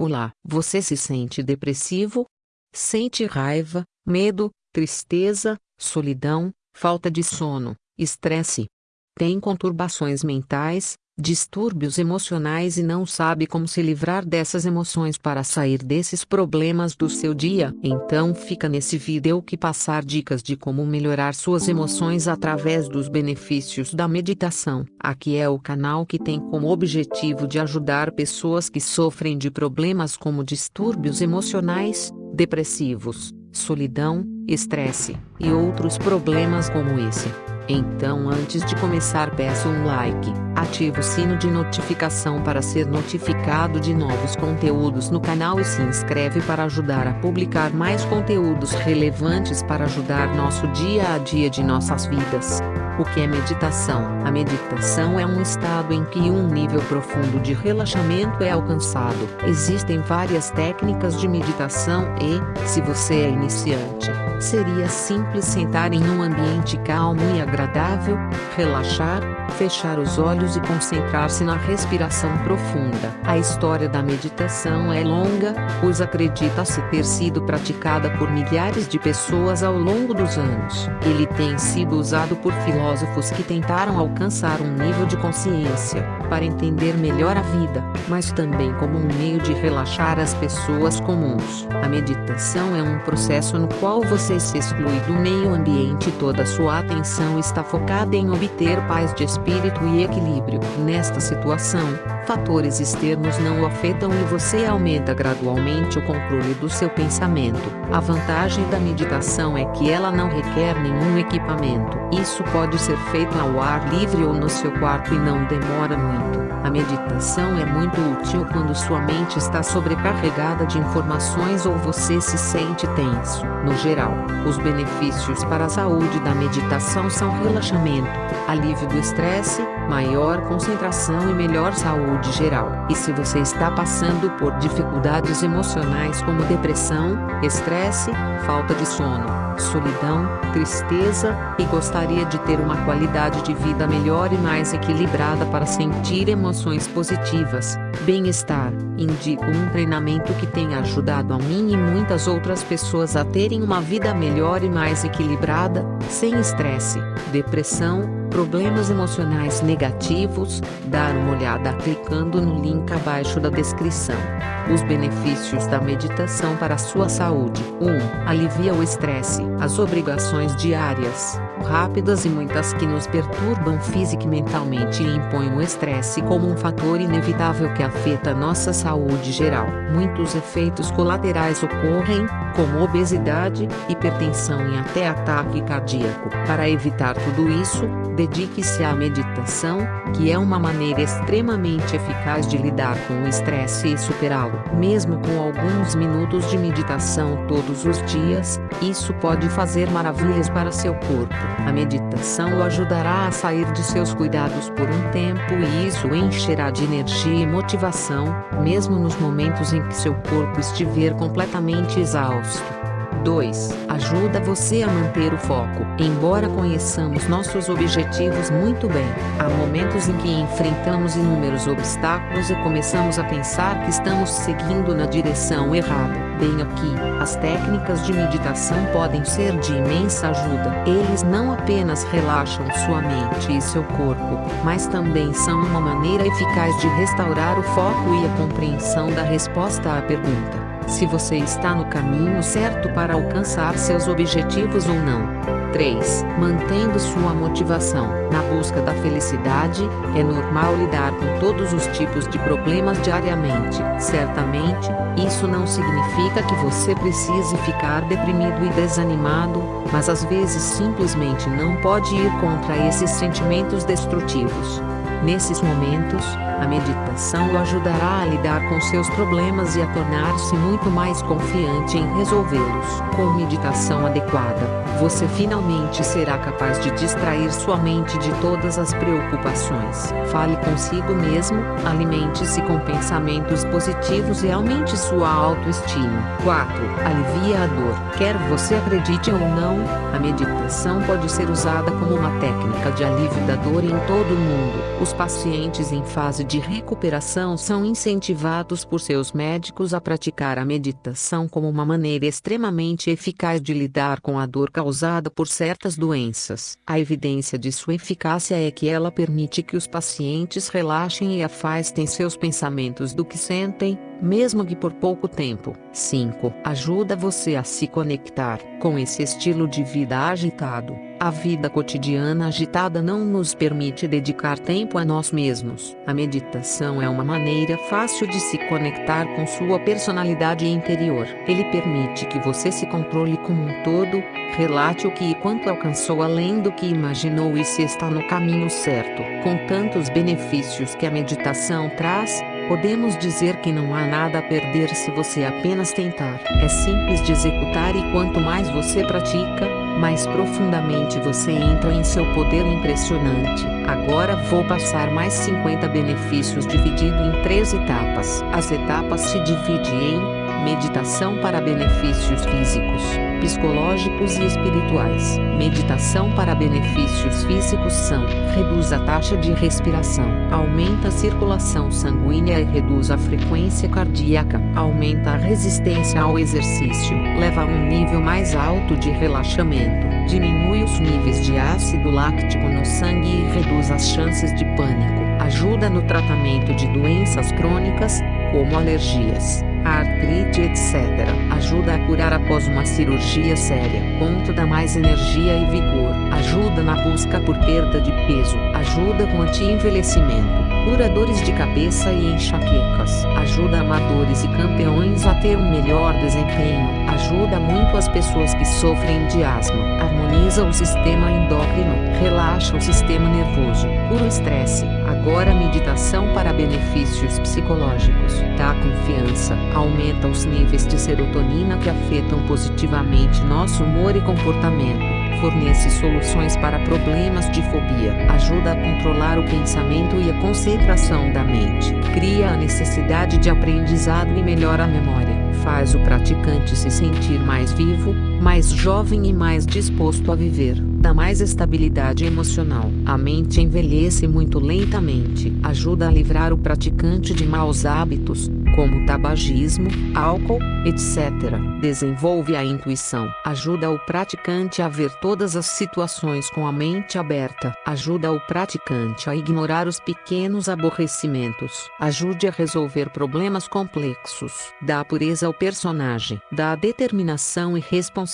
Olá, você se sente depressivo? Sente raiva, medo, tristeza, solidão, falta de sono, estresse? Tem conturbações mentais, distúrbios emocionais e não sabe como se livrar dessas emoções para sair desses problemas do seu dia, então fica nesse vídeo que passar dicas de como melhorar suas emoções através dos benefícios da meditação. Aqui é o canal que tem como objetivo de ajudar pessoas que sofrem de problemas como distúrbios emocionais, depressivos, solidão, estresse e outros problemas como esse. Então antes de começar peço um like, ative o sino de notificação para ser notificado de novos conteúdos no canal e se inscreve para ajudar a publicar mais conteúdos relevantes para ajudar nosso dia a dia de nossas vidas. O que é meditação? A meditação é um estado em que um nível profundo de relaxamento é alcançado. Existem várias técnicas de meditação e, se você é iniciante, seria simples sentar em um ambiente calmo e agradável, relaxar, fechar os olhos e concentrar-se na respiração profunda. A história da meditação é longa, pois acredita-se ter sido praticada por milhares de pessoas ao longo dos anos. Ele tem sido usado por filósofos que tentaram alcançar um nível de consciência, para entender melhor a vida, mas também como um meio de relaxar as pessoas comuns. A meditação é um processo no qual você se exclui do meio ambiente e toda sua atenção está focada em obter paz de espírito e equilíbrio. Nesta situação, fatores externos não o afetam e você aumenta gradualmente o controle do seu pensamento. A vantagem da meditação é que ela não requer nenhum equipamento. Isso pode ser feito ao ar livre ou no seu quarto e não demora muito. A meditação é muito útil quando sua mente está sobrecarregada de informações ou você se sente tenso. No geral, os benefícios para a saúde da meditação são relaxamento, alívio do estresse, maior concentração e melhor saúde geral. E se você está passando por dificuldades emocionais como depressão, estresse, falta de sono, solidão, tristeza, e gostaria de ter uma qualidade de vida melhor e mais equilibrada para sentir emoções positivas, bem-estar, indico um treinamento que tem ajudado a mim e muitas outras pessoas a terem uma vida melhor e mais equilibrada, sem estresse, depressão, problemas emocionais negativos, dar uma olhada clicando no link abaixo da descrição. Os benefícios da meditação para a sua saúde. 1. Alivia o estresse. As obrigações diárias, rápidas e muitas que nos perturbam física e mentalmente e impõem o estresse como um fator inevitável que afeta nossa saúde geral. Muitos efeitos colaterais ocorrem, como obesidade, hipertensão e até ataque cardíaco. Para evitar tudo isso, dedique-se à meditação, que é uma maneira extremamente eficaz de lidar com o estresse e superá-lo. Mesmo com alguns minutos de meditação todos os dias, isso pode fazer maravilhas para seu corpo. A meditação o ajudará a sair de seus cuidados por um tempo e isso encherá de energia e motivação, mesmo nos momentos em que seu corpo estiver completamente exausto. 2. Ajuda você a manter o foco. Embora conheçamos nossos objetivos muito bem, há momentos em que enfrentamos inúmeros obstáculos e começamos a pensar que estamos seguindo na direção errada. Bem aqui, as técnicas de meditação podem ser de imensa ajuda. Eles não apenas relaxam sua mente e seu corpo, mas também são uma maneira eficaz de restaurar o foco e a compreensão da resposta à pergunta se você está no caminho certo para alcançar seus objetivos ou não. 3. Mantendo sua motivação. Na busca da felicidade, é normal lidar com todos os tipos de problemas diariamente. Certamente, isso não significa que você precise ficar deprimido e desanimado, mas às vezes simplesmente não pode ir contra esses sentimentos destrutivos. Nesses momentos, a meditação o ajudará a lidar com seus problemas e a tornar-se muito mais confiante em resolvê-los. Com meditação adequada, você finalmente será capaz de distrair sua mente de todas as preocupações. Fale consigo mesmo, alimente-se com pensamentos positivos e aumente sua autoestima. 4. Alivia a dor. Quer você acredite ou não, a meditação pode ser usada como uma técnica de alívio da dor em todo o mundo. Os pacientes em fase de recuperação são incentivados por seus médicos a praticar a meditação como uma maneira extremamente eficaz de lidar com a dor causada por certas doenças. A evidência de sua eficácia é que ela permite que os pacientes relaxem e afastem seus pensamentos do que sentem, mesmo que por pouco tempo. 5. Ajuda você a se conectar com esse estilo de vida agitado. A vida cotidiana agitada não nos permite dedicar tempo a nós mesmos. A meditação é uma maneira fácil de se conectar com sua personalidade interior. Ele permite que você se controle como um todo, relate o que e quanto alcançou além do que imaginou e se está no caminho certo. Com tantos benefícios que a meditação traz, Podemos dizer que não há nada a perder se você apenas tentar. É simples de executar e quanto mais você pratica, mais profundamente você entra em seu poder impressionante. Agora vou passar mais 50 benefícios dividido em três etapas. As etapas se dividem em meditação para benefícios físicos psicológicos e espirituais. Meditação para benefícios físicos são: reduz a taxa de respiração, aumenta a circulação sanguínea e reduz a frequência cardíaca, aumenta a resistência ao exercício, leva a um nível mais alto de relaxamento, diminui os níveis de ácido láctico no sangue e reduz as chances de pânico, ajuda no tratamento de doenças crônicas, como alergias artrite etc. Ajuda a curar após uma cirurgia séria. Ponto dá mais energia e vigor. Ajuda na busca por perda de peso. Ajuda com anti-envelhecimento. Cura dores de cabeça e enxaquecas. Ajuda amadores e campeões a ter um melhor desempenho. Ajuda muito as pessoas que sofrem de asma. Harmoniza o sistema endócrino. Relaxa o sistema nervoso. Cura o estresse. Agora meditação para benefícios psicológicos. Dá confiança aumenta os níveis de serotonina que afetam positivamente nosso humor e comportamento. Fornece soluções para problemas de fobia. Ajuda a controlar o pensamento e a concentração da mente. Cria a necessidade de aprendizado e melhora a memória. Faz o praticante se sentir mais vivo, mais jovem e mais disposto a viver. Dá mais estabilidade emocional. A mente envelhece muito lentamente. Ajuda a livrar o praticante de maus hábitos, como tabagismo, álcool, etc. Desenvolve a intuição. Ajuda o praticante a ver todas as situações com a mente aberta. Ajuda o praticante a ignorar os pequenos aborrecimentos. Ajude a resolver problemas complexos. Dá pureza ao personagem. Dá determinação e responsabilidade.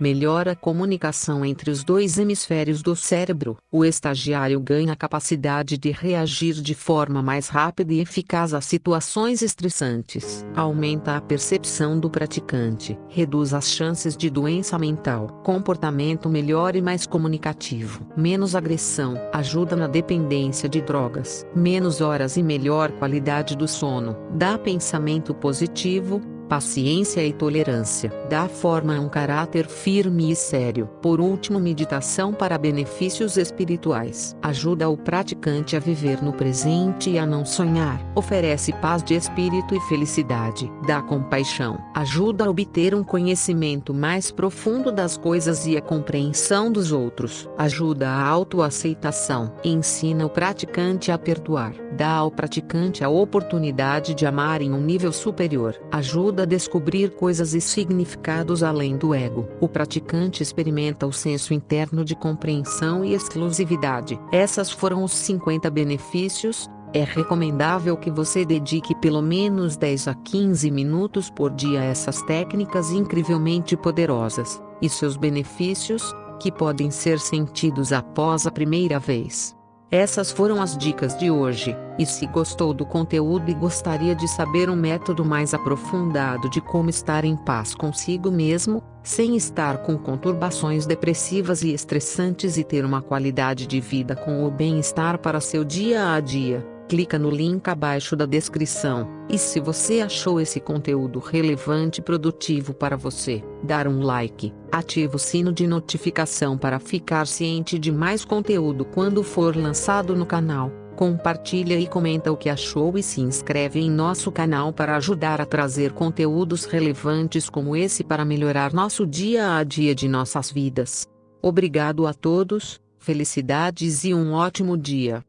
Melhora a comunicação entre os dois hemisférios do cérebro. O estagiário ganha a capacidade de reagir de forma mais rápida e eficaz a situações estressantes, aumenta a percepção do praticante, reduz as chances de doença mental, comportamento melhor e mais comunicativo, menos agressão, ajuda na dependência de drogas, menos horas e melhor qualidade do sono, dá pensamento positivo, paciência e tolerância. Dá forma a um caráter firme e sério. Por último, meditação para benefícios espirituais. Ajuda o praticante a viver no presente e a não sonhar. Oferece paz de espírito e felicidade. Dá compaixão. Ajuda a obter um conhecimento mais profundo das coisas e a compreensão dos outros. Ajuda a autoaceitação. Ensina o praticante a perdoar. Dá ao praticante a oportunidade de amar em um nível superior. Ajuda ajuda a descobrir coisas e significados além do ego. O praticante experimenta o senso interno de compreensão e exclusividade. Essas foram os 50 benefícios. É recomendável que você dedique pelo menos 10 a 15 minutos por dia a essas técnicas incrivelmente poderosas. E seus benefícios, que podem ser sentidos após a primeira vez. Essas foram as dicas de hoje, e se gostou do conteúdo e gostaria de saber um método mais aprofundado de como estar em paz consigo mesmo, sem estar com conturbações depressivas e estressantes e ter uma qualidade de vida com o bem-estar para seu dia a dia, clica no link abaixo da descrição. E se você achou esse conteúdo relevante e produtivo para você, dar um like, ativa o sino de notificação para ficar ciente de mais conteúdo quando for lançado no canal. Compartilha e comenta o que achou e se inscreve em nosso canal para ajudar a trazer conteúdos relevantes como esse para melhorar nosso dia a dia de nossas vidas. Obrigado a todos, felicidades e um ótimo dia.